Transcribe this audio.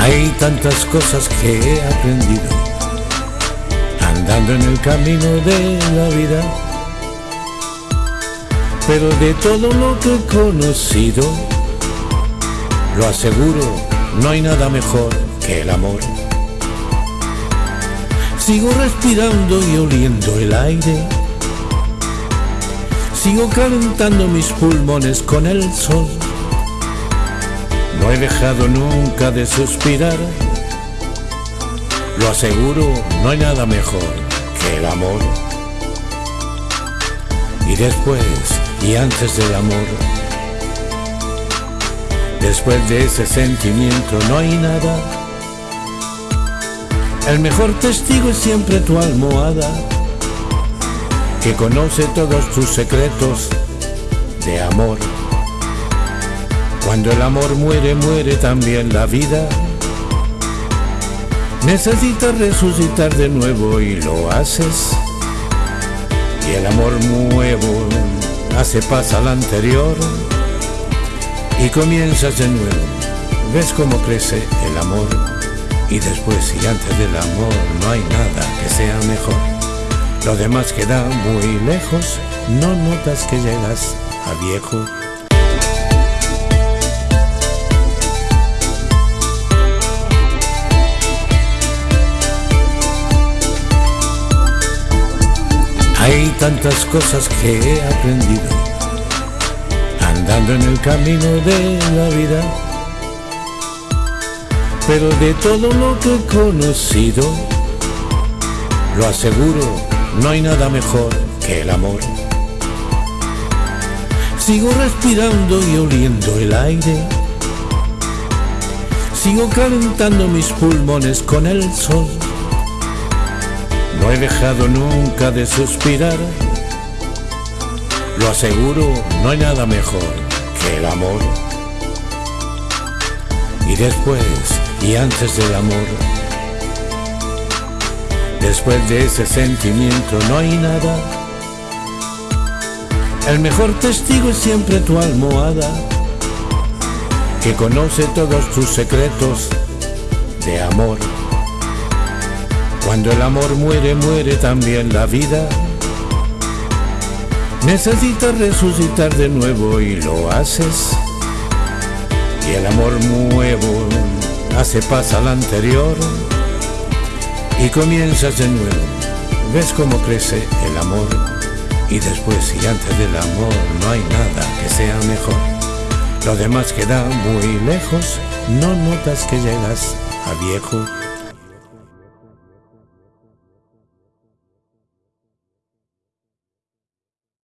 Hay tantas cosas que he aprendido andando en el camino de la vida. Pero de todo lo que he conocido, lo aseguro, no hay nada mejor que el amor. Sigo respirando y oliendo el aire. Sigo calentando mis pulmones con el sol. No he dejado nunca de suspirar. Lo aseguro, no hay nada mejor que el amor. Y después y antes del amor, después de ese sentimiento no hay nada. El mejor testigo es siempre tu almohada, que conoce todos tus secretos de amor. Cuando el amor muere, muere también la vida. Necesitas resucitar de nuevo y lo haces. Y el amor nuevo hace paz al anterior y comienzas de nuevo. Ves cómo crece el amor y después y antes del amor no hay nada que sea mejor. Lo demás queda muy lejos, no notas que llegas a viejo. Hay tantas cosas que he aprendido andando en el camino de la vida. Pero de todo lo que he conocido, lo aseguro, no hay nada mejor que el amor. Sigo respirando y oliendo el aire. Sigo calentando mis pulmones con el sol. No he dejado nunca de suspirar. Lo aseguro, no hay nada mejor que el amor. Y después y antes del amor, después de ese sentimiento no hay nada. El mejor testigo es siempre tu almohada, que conoce todos tus secretos de amor. Cuando el amor muere, muere también la vida. Necesitas resucitar de nuevo y lo haces. Y el amor nuevo hace paz al anterior y comienzas de nuevo. Ves cómo crece el amor y después y antes del amor no hay nada que sea mejor. Lo demás queda muy lejos, no notas que llegas a viejo